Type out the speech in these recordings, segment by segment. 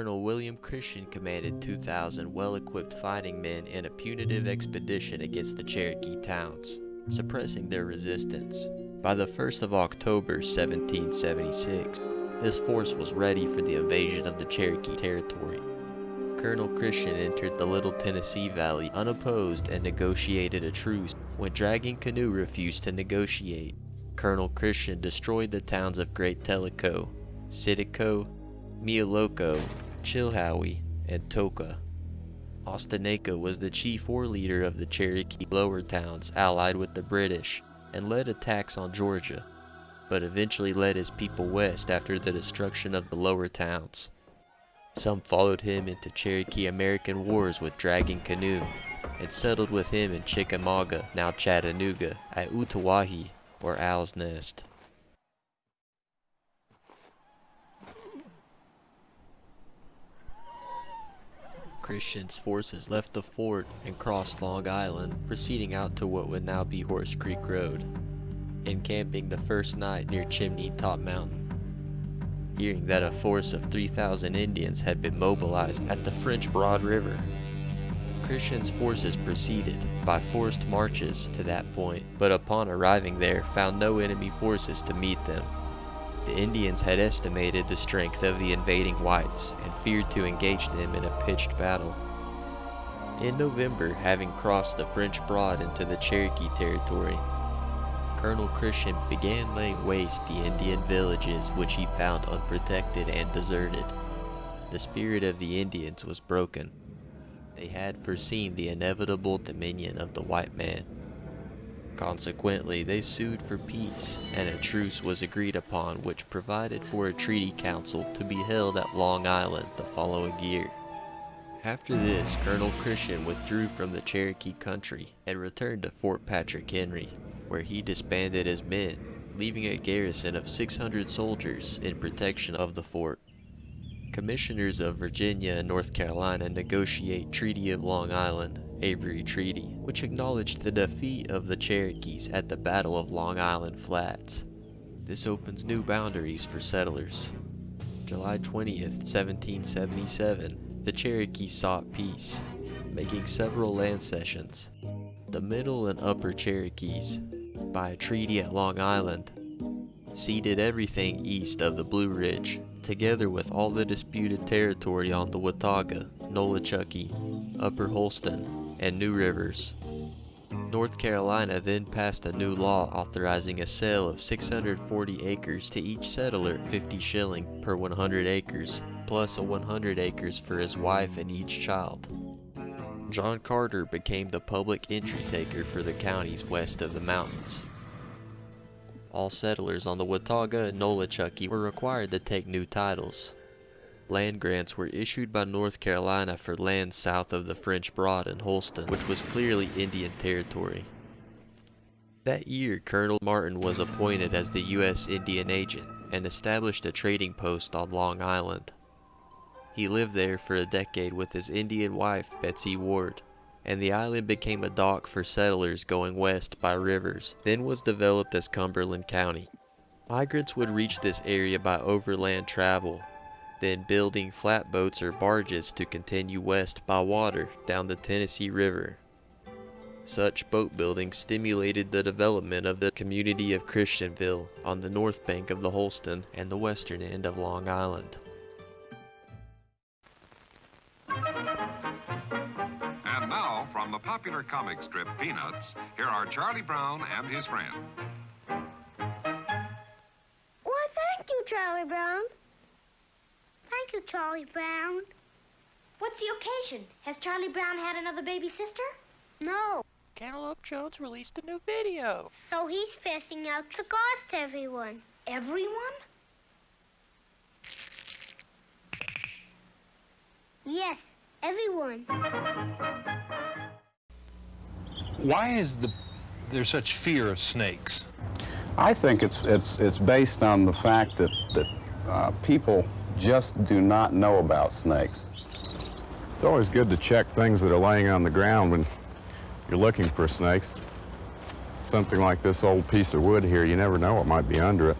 Colonel William Christian commanded 2,000 well-equipped fighting men in a punitive expedition against the Cherokee towns, suppressing their resistance. By the 1st of October 1776, this force was ready for the invasion of the Cherokee territory. Colonel Christian entered the Little Tennessee Valley unopposed and negotiated a truce when Dragging Canoe refused to negotiate. Colonel Christian destroyed the towns of Great Tellico, Sitico, Mealoco, Chilhowie, and Toka. Ostenaco was the chief war leader of the Cherokee lower towns allied with the British and led attacks on Georgia, but eventually led his people west after the destruction of the lower towns. Some followed him into Cherokee American wars with Dragging Canoe and settled with him in Chickamauga, now Chattanooga, at Utawahi or Owl's Nest. Christian's forces left the fort and crossed Long Island, proceeding out to what would now be Horse Creek Road, encamping the first night near Chimney Top Mountain. Hearing that a force of 3,000 Indians had been mobilized at the French Broad River, Christian's forces proceeded by forced marches to that point, but upon arriving there found no enemy forces to meet them. The Indians had estimated the strength of the invading whites and feared to engage them in a pitched battle. In November, having crossed the French Broad into the Cherokee territory, Colonel Christian began laying waste the Indian villages which he found unprotected and deserted. The spirit of the Indians was broken. They had foreseen the inevitable dominion of the white man. Consequently, they sued for peace, and a truce was agreed upon which provided for a treaty council to be held at Long Island the following year. After this, Colonel Christian withdrew from the Cherokee country and returned to Fort Patrick Henry, where he disbanded his men, leaving a garrison of 600 soldiers in protection of the fort. Commissioners of Virginia and North Carolina negotiate Treaty of Long Island, Avery Treaty, which acknowledged the defeat of the Cherokees at the Battle of Long Island Flats. This opens new boundaries for settlers. July 20th, 1777, the Cherokees sought peace, making several land cessions. The Middle and Upper Cherokees, by a treaty at Long Island, ceded everything east of the Blue Ridge, together with all the disputed territory on the Watauga, Nolichucky, Upper Holston, and New Rivers. North Carolina then passed a new law authorizing a sale of 640 acres to each settler 50 shilling per 100 acres, plus a 100 acres for his wife and each child. John Carter became the public entry taker for the counties west of the mountains. All settlers on the Watauga and Nolichucky were required to take new titles. Land grants were issued by North Carolina for land south of the French Broad and Holston, which was clearly Indian territory. That year, Colonel Martin was appointed as the U.S. Indian Agent and established a trading post on Long Island. He lived there for a decade with his Indian wife, Betsy Ward and the island became a dock for settlers going west by rivers, then was developed as Cumberland County. Migrants would reach this area by overland travel, then building flatboats or barges to continue west by water down the Tennessee River. Such boat building stimulated the development of the community of Christianville on the north bank of the Holston and the western end of Long Island. And now, from the popular comic strip Peanuts, here are Charlie Brown and his friend. Why, thank you, Charlie Brown. Thank you, Charlie Brown. What's the occasion? Has Charlie Brown had another baby sister? No. Cantaloupe Jones released a new video. So he's passing out cigars to everyone. Everyone? Yes, everyone. Why is the, there such fear of snakes? I think it's, it's, it's based on the fact that, that uh, people just do not know about snakes. It's always good to check things that are laying on the ground when you're looking for snakes. Something like this old piece of wood here, you never know what might be under it.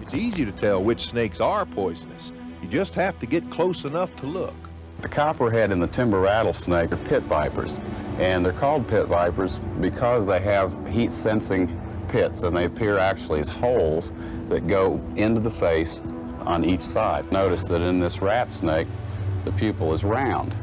It's easy to tell which snakes are poisonous. You just have to get close enough to look. The copperhead and the timber rattlesnake are pit vipers, and they're called pit vipers because they have heat-sensing pits, and they appear actually as holes that go into the face on each side. Notice that in this rat snake, the pupil is round,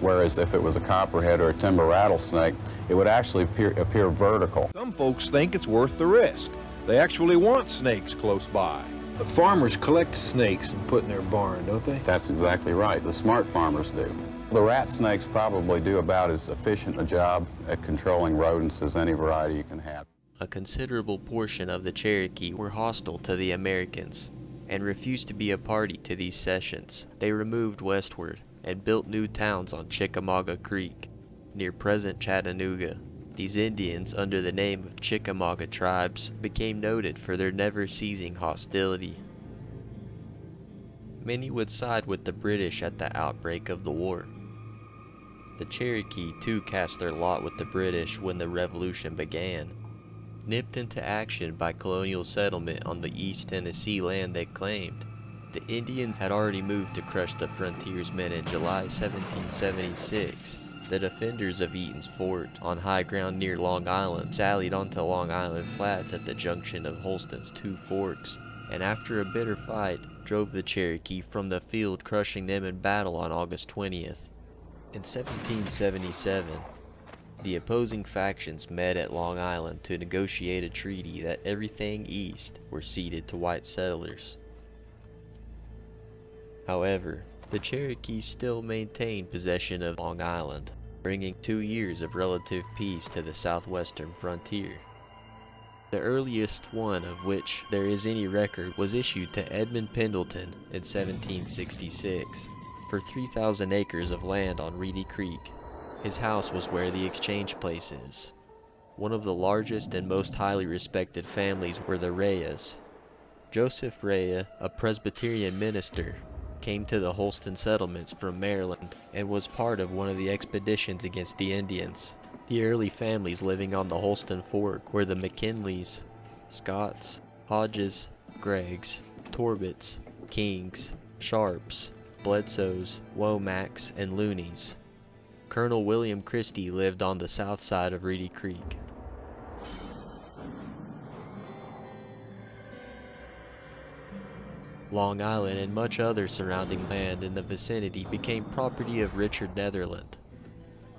whereas if it was a copperhead or a timber rattlesnake, it would actually appear, appear vertical. Some folks think it's worth the risk. They actually want snakes close by. But farmers collect snakes and put in their barn, don't they? That's exactly right. The smart farmers do. The rat snakes probably do about as efficient a job at controlling rodents as any variety you can have. A considerable portion of the Cherokee were hostile to the Americans and refused to be a party to these cessions. They removed westward and built new towns on Chickamauga Creek, near present Chattanooga. These Indians, under the name of Chickamauga tribes, became noted for their never-ceasing hostility. Many would side with the British at the outbreak of the war. The Cherokee too cast their lot with the British when the Revolution began. Nipped into action by colonial settlement on the East Tennessee land they claimed, the Indians had already moved to crush the frontiersmen in July 1776. The defenders of Eaton's Fort, on high ground near Long Island, sallied onto Long Island Flats at the junction of Holston's two forks, and after a bitter fight, drove the Cherokee from the field crushing them in battle on August 20th. In 1777, the opposing factions met at Long Island to negotiate a treaty that everything east were ceded to white settlers. However, the Cherokees still maintained possession of Long Island, bringing two years of relative peace to the southwestern frontier. The earliest one of which there is any record was issued to Edmund Pendleton in 1766 for 3,000 acres of land on Reedy Creek. His house was where the exchange place is. One of the largest and most highly respected families were the Reas. Joseph Rea, a Presbyterian minister, came to the Holston settlements from Maryland and was part of one of the expeditions against the Indians. The early families living on the Holston Fork were the McKinleys, Scotts, Hodges, Greggs, Torbitts, Kings, Sharps, Bledsoes, Womacks, and Looneys. Colonel William Christie lived on the south side of Reedy Creek. Long Island and much other surrounding land in the vicinity became property of Richard Netherland.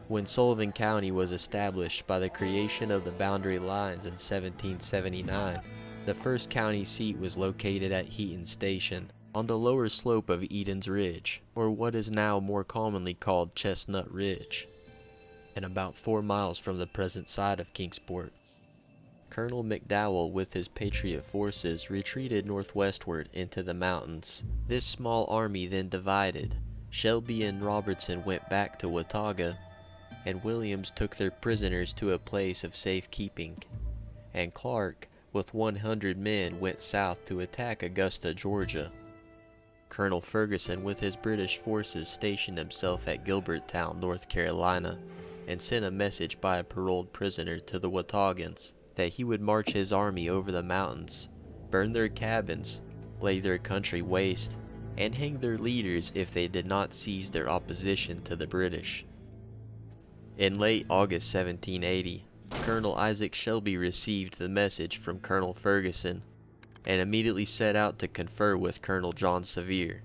When Sullivan County was established by the creation of the boundary lines in 1779, the first county seat was located at Heaton Station, on the lower slope of Eden's Ridge, or what is now more commonly called Chestnut Ridge, and about four miles from the present site of Kingsport. Colonel McDowell with his Patriot forces retreated northwestward into the mountains. This small army then divided. Shelby and Robertson went back to Watauga, and Williams took their prisoners to a place of safekeeping. And Clark, with 100 men, went south to attack Augusta, Georgia. Colonel Ferguson with his British forces stationed himself at Gilbertown, North Carolina, and sent a message by a paroled prisoner to the Wataugans that he would march his army over the mountains, burn their cabins, lay their country waste, and hang their leaders if they did not cease their opposition to the British. In late August 1780, Colonel Isaac Shelby received the message from Colonel Ferguson and immediately set out to confer with Colonel John Sevier.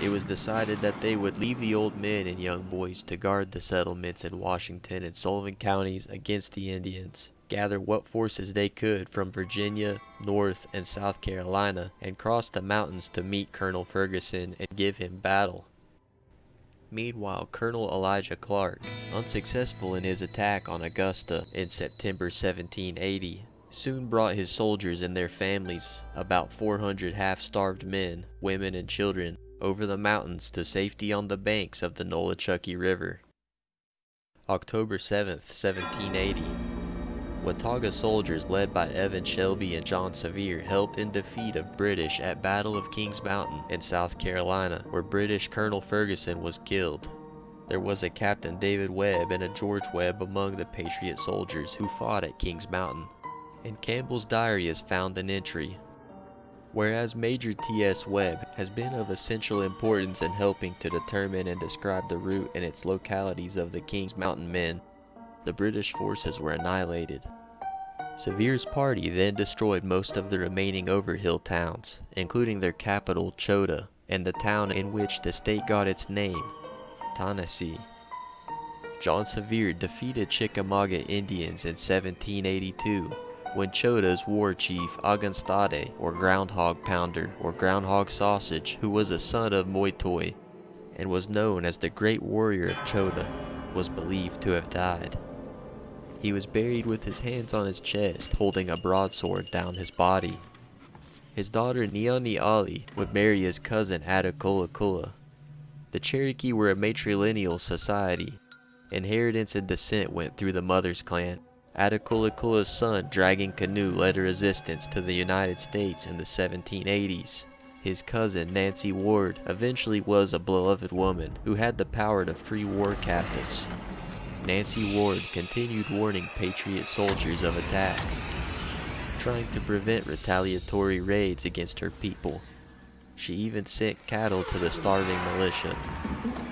It was decided that they would leave the old men and young boys to guard the settlements in Washington and Sullivan counties against the Indians, gather what forces they could from Virginia, North, and South Carolina, and cross the mountains to meet Colonel Ferguson and give him battle. Meanwhile, Colonel Elijah Clark, unsuccessful in his attack on Augusta in September 1780, soon brought his soldiers and their families, about 400 half-starved men, women, and children, over the mountains to safety on the banks of the Nolichucky River. October 7th, 1780. Watauga soldiers led by Evan Shelby and John Sevier helped in defeat of British at Battle of Kings Mountain in South Carolina, where British Colonel Ferguson was killed. There was a Captain David Webb and a George Webb among the Patriot soldiers who fought at Kings Mountain. In Campbell's diary is found an entry. Whereas Major T.S. Webb has been of essential importance in helping to determine and describe the route and its localities of the King's Mountain men, the British forces were annihilated. Sevier's party then destroyed most of the remaining Overhill towns, including their capital Chota and the town in which the state got its name, Tennessee. John Sevier defeated Chickamauga Indians in 1782 when Chota's war chief Aganstade, or Groundhog Pounder, or Groundhog Sausage, who was a son of Moytoy and was known as the Great Warrior of Chota, was believed to have died. He was buried with his hands on his chest, holding a broadsword down his body. His daughter Neoni Ali would marry his cousin Attakullakulla. The Cherokee were a matrilineal society. Inheritance and descent went through the mother's clan. Attakullakulla's son Dragging Canoe led a resistance to the United States in the 1780s. His cousin Nancy Ward eventually was a beloved woman who had the power to free war captives. Nancy Ward continued warning Patriot soldiers of attacks, trying to prevent retaliatory raids against her people. She even sent cattle to the starving militia.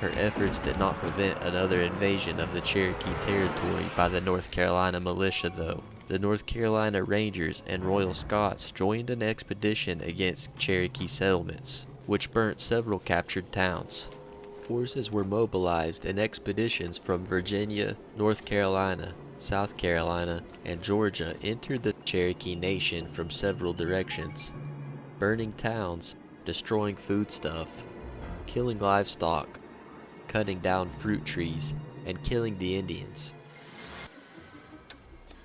Her efforts did not prevent another invasion of the Cherokee territory by the North Carolina militia though. The North Carolina Rangers and Royal Scots joined an expedition against Cherokee settlements, which burnt several captured towns. Forces were mobilized and expeditions from Virginia, North Carolina, South Carolina, and Georgia entered the Cherokee Nation from several directions, burning towns, destroying foodstuff, killing livestock, cutting down fruit trees, and killing the Indians.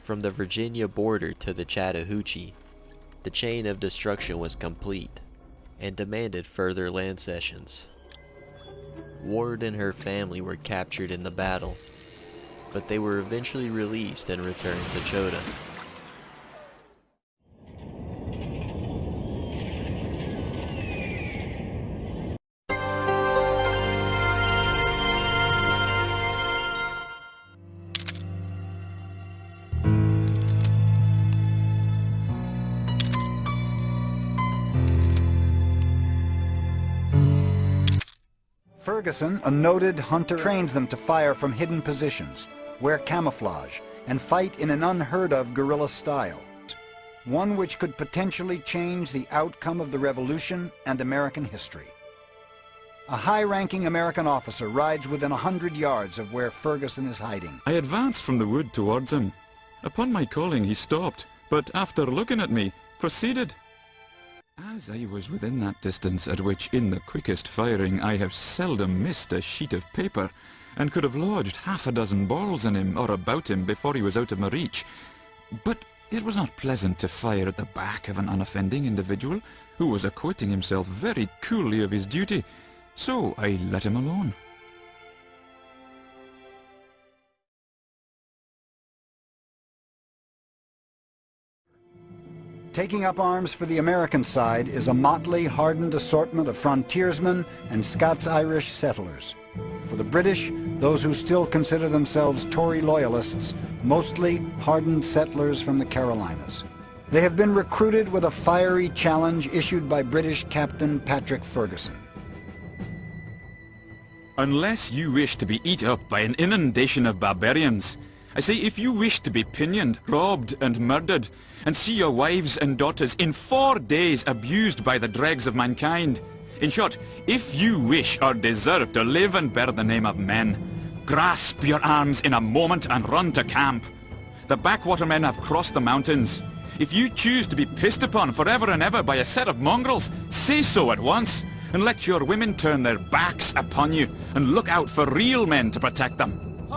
From the Virginia border to the Chattahoochee, the chain of destruction was complete and demanded further land cessions. Ward and her family were captured in the battle, but they were eventually released and returned to Chota. Ferguson, a noted hunter, trains them to fire from hidden positions, wear camouflage, and fight in an unheard of guerrilla style. One which could potentially change the outcome of the revolution and American history. A high-ranking American officer rides within a hundred yards of where Ferguson is hiding. I advanced from the wood towards him. Upon my calling he stopped, but after looking at me, proceeded. As I was within that distance at which in the quickest firing I have seldom missed a sheet of paper, and could have lodged half a dozen balls in him or about him before he was out of my reach. But it was not pleasant to fire at the back of an unoffending individual who was acquitting himself very coolly of his duty, so I let him alone. Taking up arms for the American side is a motley, hardened assortment of frontiersmen and Scots-Irish settlers. For the British, those who still consider themselves Tory loyalists, mostly hardened settlers from the Carolinas. They have been recruited with a fiery challenge issued by British Captain Patrick Ferguson. Unless you wish to be eat up by an inundation of barbarians, I say if you wish to be pinioned, robbed and murdered, and see your wives and daughters in four days abused by the dregs of mankind, in short, if you wish or deserve to live and bear the name of men, grasp your arms in a moment and run to camp. The backwater men have crossed the mountains. If you choose to be pissed upon forever and ever by a set of mongrels, say so at once, and let your women turn their backs upon you, and look out for real men to protect them.